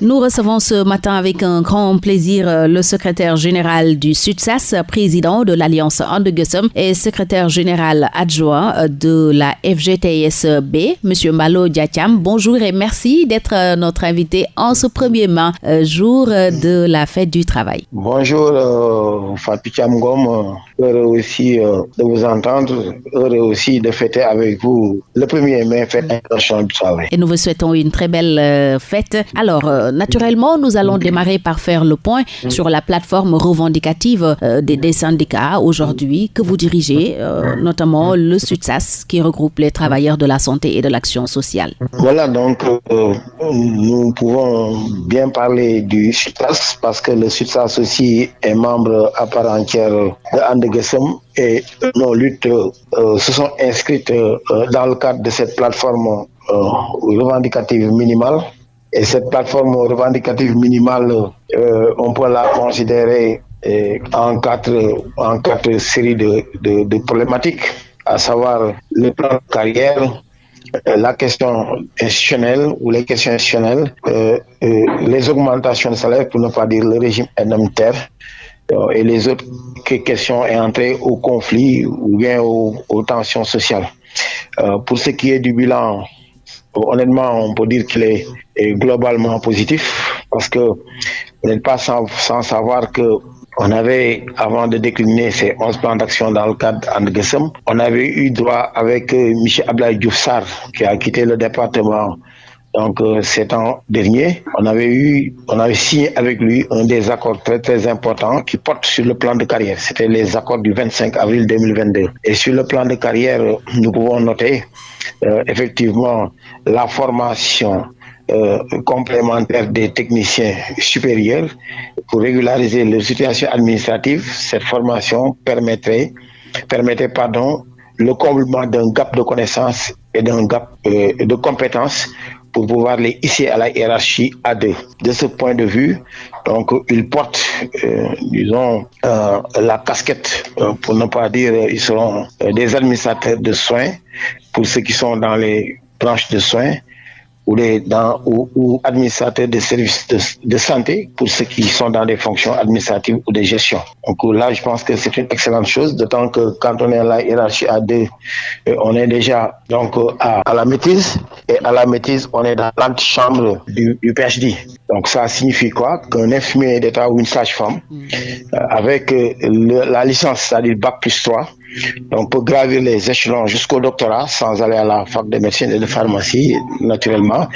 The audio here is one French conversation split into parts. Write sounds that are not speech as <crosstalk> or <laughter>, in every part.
Nous recevons ce matin avec un grand plaisir le secrétaire général du SUTSAS, président de l'Alliance Andegussum et secrétaire général adjoint de la FGTSB, M. Malo Diatiam. Bonjour et merci d'être notre invité en ce premier jour de la fête du travail. Bonjour euh, Fatou heureux aussi euh, de vous entendre, heureux aussi de fêter avec vous le 1er mai, fête internationale du travail. Et nous vous souhaitons une très belle euh, fête. Alors, euh, naturellement, nous allons démarrer par faire le point sur la plateforme revendicative des, des, syndicats aujourd'hui que vous dirigez, notamment le SUTSAS qui regroupe les travailleurs de la santé et de l'action sociale. Voilà, donc nous pouvons bien parler du SUTSAS parce que le SUTSAS aussi est membre à part entière de Et nos luttes euh, se sont inscrites euh, dans le cadre de cette plateforme euh, revendicative minimale. Et cette plateforme revendicative minimale, on peut la considérer en quatre, en quatre séries de, de, problématiques, à savoir le plan de carrière, la question institutionnelle ou les questions institutionnelles, les augmentations de salaire, pour ne pas dire le régime indemnitaire, et les autres questions est entrées au conflit ou bien aux, tensions sociales. pour ce qui est du bilan, honnêtement, on peut dire qu'il est, globalement positif parce que vous n'êtes pas sans, sans savoir que on avait, avant de décliner ces 11 plans d'action dans le cadre d'Andgesem, on avait eu droit avec euh, Michel Ablaï Dioufsar, qui a quitté le département donc euh, cet an dernier, on avait eu, on avait signé avec lui un des accords très très importants qui porte sur le plan de carrière. C'était les accords du 25 avril 2022. Et sur le plan de carrière, nous pouvons noter euh, effectivement la formation euh, complémentaire des techniciens supérieurs pour régulariser leur situation administrative. Cette formation permettrait, permettait pardon, le comblement d'un gap de connaissances et d'un gap de compétences pour pouvoir les hisser à la hiérarchie A2. De ce point de vue, donc, ils portent, euh, disons, euh, la casquette, euh, pour ne pas dire, ils seront des administrateurs de soins pour ceux qui sont dans les branches de soins ou, les, dans, ou, ou administrateurs de services de, de, santé pour ceux qui sont dans des fonctions administratives ou de gestion. Donc là, je pense que c'est une excellente chose, d'autant que quand on est à la hiérarchie A2, on est déjà donc à, à la maîtrise, et à la maîtrise, on est dans l'antichambre du, du PhD. Donc ça signifie quoi? Qu'un infirmier d'État ou une sage-femme, mmh. euh, avec le, la licence, c'est-à-dire Bac plus 3, on peut gravir les échelons jusqu'au doctorat sans aller à la fac de médecine et de pharmacie, naturellement.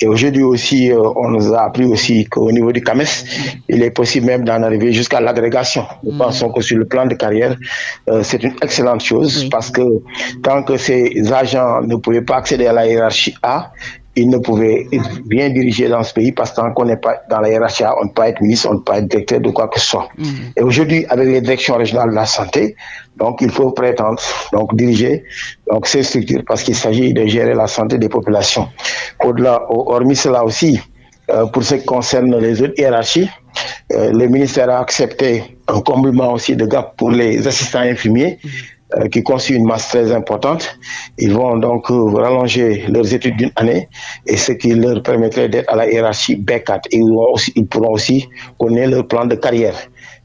Et aujourd'hui aussi, euh, on nous a appris aussi qu'au niveau du CAMES, il est possible même d'en arriver jusqu'à l'agrégation. Nous mmh. pensons que sur le plan de carrière, euh, c'est une excellente chose parce que tant que ces agents ne pouvaient pas accéder à la hiérarchie A, il ne pouvait bien diriger dans ce pays parce que tant qu'on n'est pas dans la hiérarchie, on ne peut pas être ministre, on ne peut pas être directeur de quoi que ce soit. Mmh. Et aujourd'hui, avec les directions régionales de la santé, donc il faut prétendre donc diriger donc ces structures parce qu'il s'agit de gérer la santé des populations. Au-delà, hormis cela aussi, euh, pour ce qui concerne les autres hiérarchies, euh, le ministère a accepté un comblement aussi de gap pour les assistants infirmiers. Mmh qui constitue une masse très importante. Ils vont donc rallonger leurs études d'une année et ce qui leur permettrait d'être à la hiérarchie B4. Ils, pourront aussi connaître leur plan de carrière.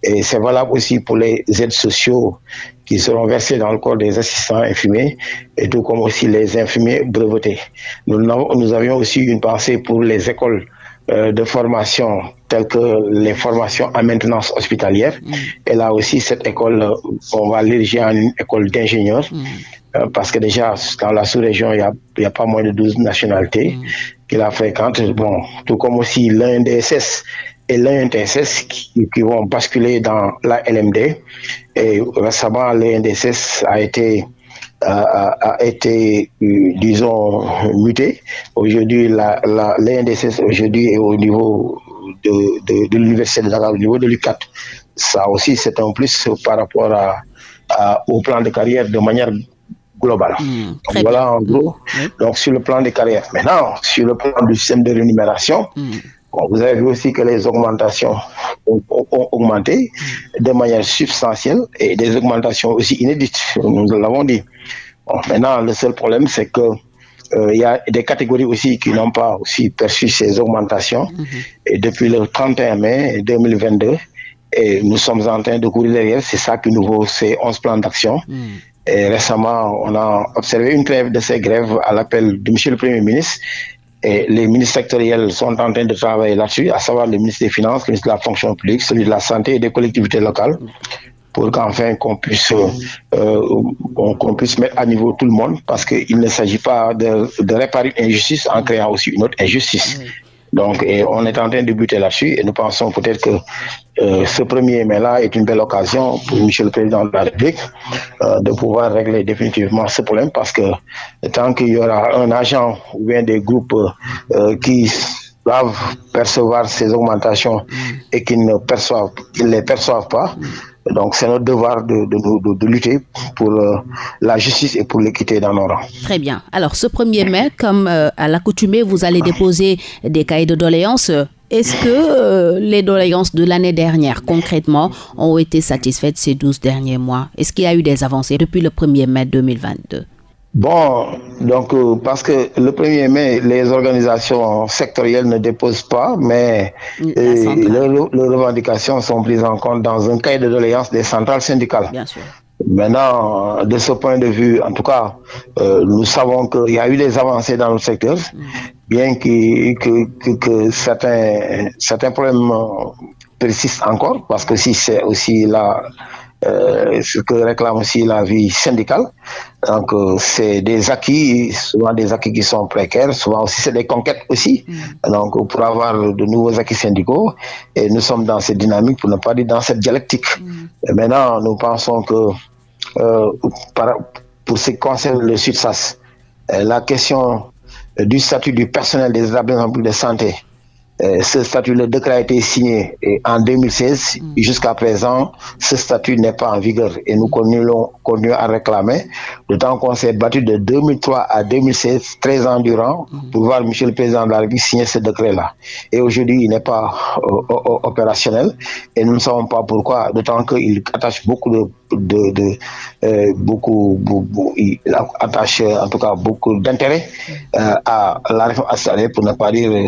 Et c'est valable aussi pour les aides sociaux qui seront versés dans le corps des assistants infirmiers et tout comme aussi les infirmiers brevetés. Nous, nous avions aussi une pensée pour les écoles de formation telles que les formations en maintenance hospitalière. Mmh. Et là aussi, cette école, on va l'ériger en une école d'ingénieurs. Mmh. Euh, parce que déjà, dans la sous-région, il n'y a, a, pas moins de 12 nationalités mmh. qui la fréquentent. Bon, tout comme aussi l'INDSS et l'INTSS qui, qui, vont basculer dans la LMD. Et récemment, l'INDSS a été a, a, été, disons, muté. Aujourd'hui, la, la, l'INDSS aujourd'hui est au niveau de, de, de l'Université de Dakar, au niveau de l'UCAT. Ça aussi, c'est un plus par rapport à, à, au plan de carrière de manière globale. Mmh, Donc, voilà en gros. Mmh. Donc, sur le plan de carrière. Maintenant, sur le plan du système de rémunération, mmh. Bon, vous avez vu aussi que les augmentations ont, augmenté de manière substantielle et des augmentations aussi inédites, nous l'avons dit. Bon, maintenant, le seul problème, c'est que il y a des catégories aussi qui n'ont pas aussi perçu ces augmentations. Mhm. Et depuis le 31 mai 2022, et nous sommes en train de courir derrière. C'est ça qui nous vaut ces 11 plans d'action. Mhm. Et récemment, on a observé une grève de ces grèves à l'appel du Monsieur le Premier ministre. Et les ministres sectoriels sont en train de travailler là-dessus, à savoir le ministre des Finances, le ministre de la Fonction publique, celui de la Santé et des collectivités locales pour qu'enfin qu'on puisse euh, qu'on puisse mettre à niveau tout le monde parce qu'il ne s'agit pas de, de, réparer une injustice en créant aussi une autre injustice. Donc, on est en train de buter là-dessus et nous pensons peut-être que euh, ce premier mai-là est une belle occasion pour M. le Président de la République euh, de pouvoir régler définitivement ce problème parce que tant qu'il y aura un agent ou bien des groupes euh, qui doivent percevoir ces augmentations et qui ne perçoivent, qu'ils les perçoivent pas, donc c'est notre devoir de, de, lutter pour euh, la justice et pour l'équité dans nos rangs. Très bien. Alors ce 1er mai, comme euh, à l'accoutumée, vous allez déposer des cahiers de doléances. Est-ce que euh, les doléances de l'année dernière, concrètement, ont été satisfaites ces 12 derniers mois? Est-ce qu'il y a eu des avancées depuis le 1er mai 2022 Bon, donc euh, parce que le 1er mai, les organisations sectorielles ne déposent pas, mais euh, leurs, revendications sont prises en compte dans un cahier de doléances des centrales syndicales. Bien sûr. Maintenant, de ce point de vue, en tout cas, euh, nous savons qu'il y a eu des avancées dans le secteur, mm. bien que, que, que, certains, certains problèmes persistent encore, parce que si c'est aussi la euh, ce que réclame aussi la vie syndicale. Donc, euh, c'est des acquis, souvent des acquis qui sont précaires, souvent aussi c'est des conquêtes aussi. Mm. Donc, pour avoir de nouveaux acquis syndicaux, et nous sommes dans cette dynamique, pour ne pas dire dans cette dialectique. Mm. Et maintenant, nous pensons que euh, pour ce qui concerne le SUDSAS, la question du statut du personnel des établissements de santé ce statut, le décret a été signé en 2016. Mm. Jusqu'à présent, ce statut n'est pas en vigueur et nous continuons, à réclamer. D'autant qu'on s'est battu de 2003 à 2016, 13 ans durant, pour voir M. le Président de la République signer ce décret-là. Et aujourd'hui, il n'est pas euh, opérationnel et nous ne savons pas pourquoi, d'autant qu'il attache beaucoup de de, de euh, beaucoup, beaucoup, il attache en tout cas beaucoup d'intérêt euh, à la réforme installée pour ne pas dire euh,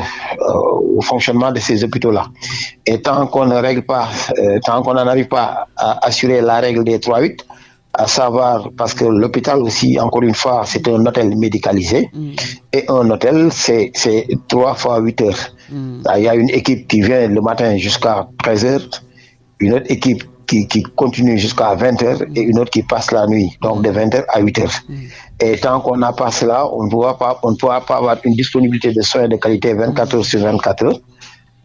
au fonctionnement de ces hôpitaux-là. Et tant qu'on ne règle pas, tant qu'on n'arrive pas à assurer la règle des 3-8, à savoir, parce que l'hôpital aussi, encore une fois, c'est un hôtel médicalisé, mm. et un hôtel, c'est 3 fois 8 heures. Mm. Il y a une équipe qui vient le matin jusqu'à 13 heures, une autre équipe qui, continue jusqu'à 20h et une autre qui passe la nuit, donc de 20h à 8h. Mm. Et tant qu'on n'a pas cela, on ne pourra pas, on ne pourra pas avoir une disponibilité de soins de qualité 24 heures sur 24 heures.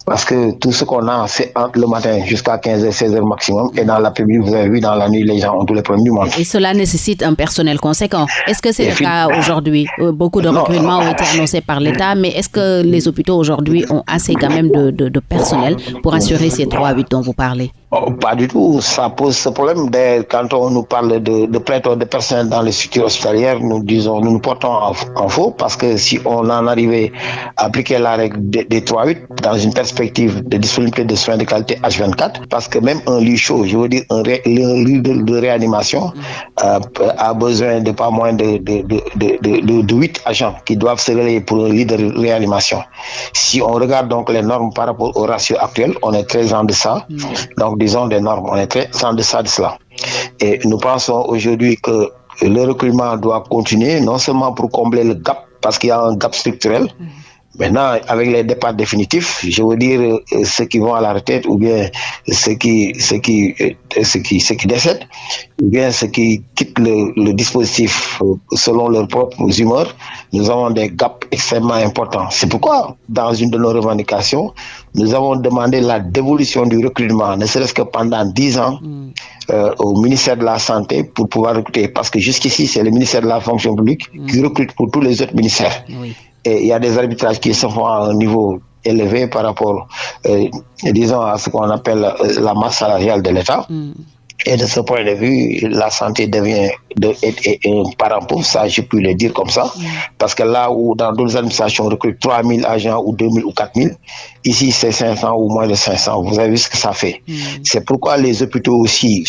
Parce que tout ce qu'on a, c'est entre le matin jusqu'à 15h, 16h maximum. Et dans l'après-midi, vous avez vu, dans la nuit, les gens ont tous les problèmes du monde. Et cela nécessite un personnel conséquent. Est-ce que c'est le cas aujourd'hui? Euh, Beaucoup de recrutements ont été annoncés par l'État, mais est-ce que les hôpitaux aujourd'hui ont assez quand même de, de personnel pour assurer ces 3-8 dont vous parlez? Oh, pas du tout. Ça pose ce problème. Quand on nous parle de, de pléthore de personnes dans les structures hospitalières, nous disons, nous nous portons en, faux parce que si on en arrivait à appliquer la règle des, 3-8 dans une perspective de disponibilité de soins de qualité H24, parce que même un lit chaud, je veux dire, un, lit de, réanimation euh, a besoin de pas moins de, de, de, 8 agents qui doivent se relayer pour un lit de réanimation. Si on regarde donc les normes par rapport au ratio actuel, on est très en deçà. Mm. Donc, disons, des normes. On est très en deçà de cela. Et nous pensons aujourd'hui que le recrutement doit continuer, non seulement pour combler le gap, parce qu'il y a un gap structurel, mm. Maintenant, avec les départs définitifs, je veux dire euh, ceux qui vont à la retraite ou bien ceux qui, ceux qui, euh, ceux qui, ceux qui décèdent, ou bien ceux qui quittent le, le dispositif euh, selon leurs propres humeurs, nous avons des gaps extrêmement importants. C'est pourquoi, dans une de nos revendications, nous avons demandé la dévolution du recrutement, ne serait-ce que pendant dix ans, mm. euh, au ministère de la Santé pour pouvoir recruter. Parce que jusqu'ici, c'est le ministère de la Fonction publique mm. qui recrute pour tous les autres ministères. Oui et il y a des arbitrages qui se font à un niveau élevé par rapport, euh, disons, à ce qu'on appelle euh, la masse salariale de l'État. Mm. Et de ce point de vue, la santé devient de, un parent pauvre, ça je peux le dire comme ça, mm. parce que là où dans d'autres administrations on recrute 3000 agents ou 2000 ou 4000, ici c'est 500 ou moins de 500, vous avez vu ce que ça fait. Mm. C'est pourquoi les hôpitaux aussi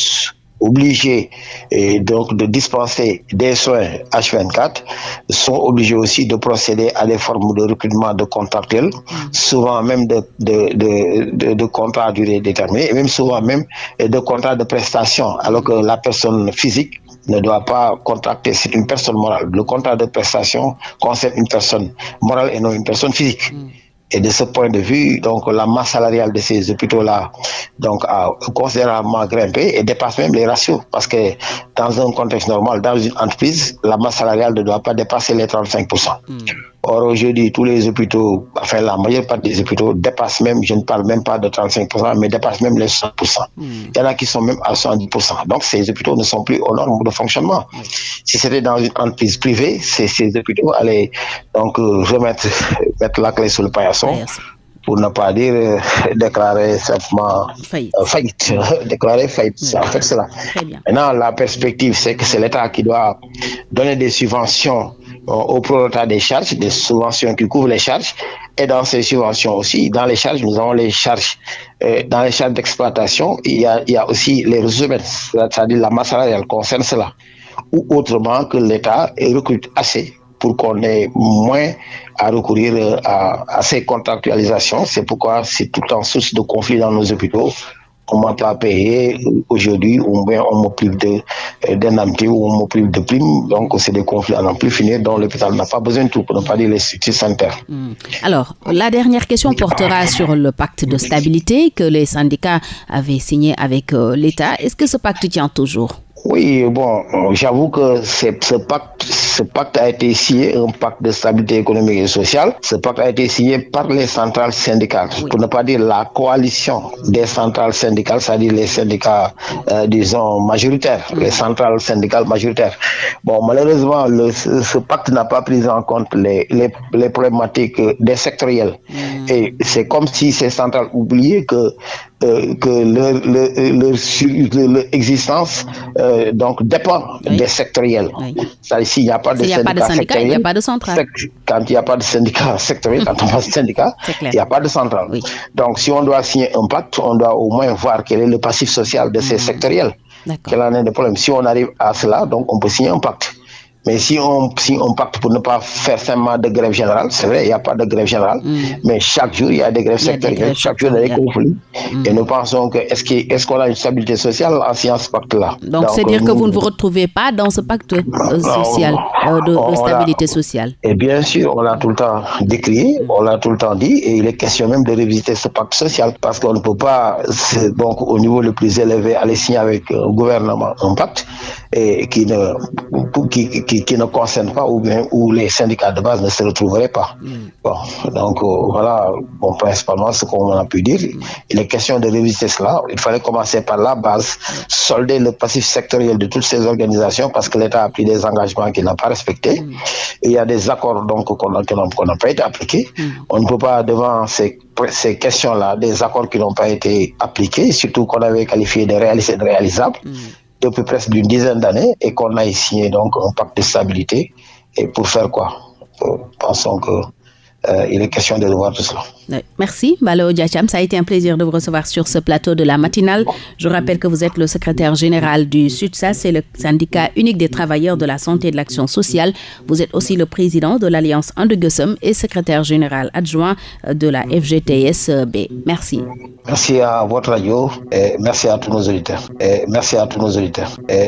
obligés et donc de dispenser des soins H24 sont obligés aussi de procéder à des formes de recrutement de contractuels, mm. souvent même de, de, de, de, contrats à durée déterminée et même souvent même de contrats de prestation, alors que la personne physique ne doit pas contracter, c'est une personne morale. Le contrat de prestation concerne une personne morale et non une personne physique. Mm. Et de ce point de vue, donc la masse salariale de ces hôpitaux-là donc a considérablement grimpé et dépasse même les ratios parce que dans un contexte normal, dans une entreprise, la masse salariale ne doit pas dépasser les 35%. Or, aujourd'hui, tous les hôpitaux, enfin, la majeure partie des hôpitaux dépassent même, je ne parle même pas de 35%, mais dépassent même les 100%. Hmm. Il y en a qui sont même à 110%. Donc, ces hôpitaux ne sont plus aux normes de fonctionnement. Si c'était dans une entreprise privée, ces, ces hôpitaux allaient donc euh, remettre <laughs> mettre la clé sur le paillasson pour ne pas dire euh, <laughs> déclarer simplement faillite. Euh, faillite. <laughs> déclarer faillite. En fait, c'est là. Maintenant, la perspective, c'est que c'est l'État qui doit donner des subventions au prorata des charges, des subventions qui couvrent les charges. Et dans ces subventions aussi, dans les charges, nous avons les charges, euh, dans les charges d'exploitation, il, il y a aussi les ressources, c'est-à-dire la masse salariale concerne cela. Ou autrement que l'État recrute assez pour qu'on ait moins à recourir euh, à, à ces contractualisations. C'est pourquoi c'est tout en source de conflit dans nos hôpitaux on m'a pas payé aujourd'hui, ou bien on me prive euh, d'indemnité ou on prive de prime. Donc, c'est des conflits à n'en plus finir dont l'hôpital n'a pas besoin de tout, pour ne pas dire les structures sanitaires. Hmm. Alors, la dernière question portera sur le pacte de stabilité que les syndicats avaient signé avec euh, l'État. Est-ce que ce pacte tient toujours? Oui, bon, j'avoue que ce pacte, ce pacte a été signé, un pacte de stabilité économique et sociale. Ce pacte a été signé par les centrales syndicales, pour ne pas dire la coalition des centrales syndicales, c'est-à-dire les syndicats, euh, disons, majoritaires, les centrales syndicales majoritaires. Bon, malheureusement, le, ce, pacte n'a pas pris en compte les, les, les problématiques des sectoriels. Mm. Et c'est comme si ces centrales oubliaient que euh, que leur, leur, leur, existence euh, donc dépend des sectoriels. S'il n'y a pas de syndicat, il n'y <laughs> a pas de centrale. Quand il n'y a pas de syndicat sectoriel, quand on passe syndicat, il n'y a pas de centrale. Donc, si on doit signer un pacte, on doit au moins voir quel est le passif social de ces mmh. sectoriels. Quel en est le problème? Si on arrive à cela, donc on peut signer un pacte. Mais si on, si on pacte pour ne pas faire simplement de grève générale, c'est vrai, il n'y a pas de grève générale, mm. mais chaque jour, il y a des grèves sectorielles, chaque jour, il y a des conflits. Mm. Et nous pensons que est-ce qu'on est a une stabilité sociale en ce pacte-là? Donc, c'est dire que vous ne vous retrouvez pas dans ce pacte euh, social, euh, de, stabilité sociale Et bien sûr, on l'a tout le temps décrié, on l'a tout le temps dit, et il est question même de révisiter ce pacte social, parce qu'on ne peut pas, donc, au niveau le plus élevé, aller signer avec un gouvernement un pacte et qui ne, qui, qui, qui, ne concerne pas ou bien où les syndicats de base ne se retrouveraient pas. Mm. Bon, donc euh, voilà, bon, principalement ce qu'on a pu dire. Mm. Il est question de réviser cela. Il fallait commencer par la base, solder le passif sectoriel de toutes ces organisations parce que l'État a pris des engagements qu'il n'a pas respectés. Mm. il y a des accords donc qu'on n'a pas été appliqués. On ne peut pas devant ces ces questions-là, des accords qui n'ont pas été appliqués, surtout qu'on avait qualifié de réalisables depuis presque d'une dizaine d'années et qu'on a signé donc un pacte de stabilité. Et pour faire quoi? Pensons que euh, il est question de revoir tout cela. Merci, Malo Diacham. Ça a été un plaisir de vous recevoir sur ce plateau de la matinale. Je rappelle que vous êtes le secrétaire général du SUTSA, c'est le syndicat unique des travailleurs de la santé et de l'action sociale. Vous êtes aussi le président de l'Alliance Andegusum et secrétaire général adjoint de la FGTSB. Merci. Merci à votre radio et merci à tous nos auditeurs. Et merci à tous nos auditeurs. Et